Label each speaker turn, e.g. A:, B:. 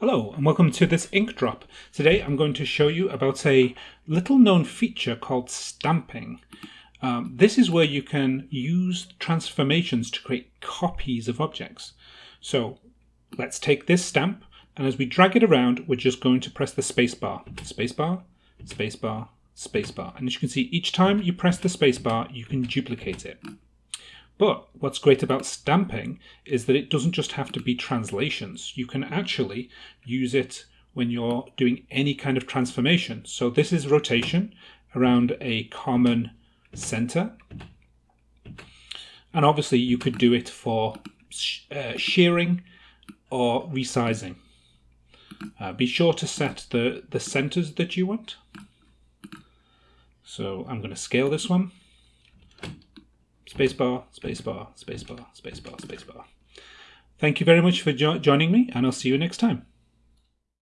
A: Hello and welcome to this ink drop. Today I'm going to show you about a little known feature called stamping. Um, this is where you can use transformations to create copies of objects. So let's take this stamp and as we drag it around we're just going to press the spacebar, spacebar, spacebar, spacebar and as you can see each time you press the spacebar you can duplicate it. But what's great about stamping is that it doesn't just have to be translations. You can actually use it when you're doing any kind of transformation. So this is rotation around a common center. And obviously you could do it for uh, shearing or resizing. Uh, be sure to set the, the centers that you want. So I'm going to scale this one spacebar, spacebar, spacebar, spacebar, spacebar. Thank you very much for jo joining me, and I'll see you next time.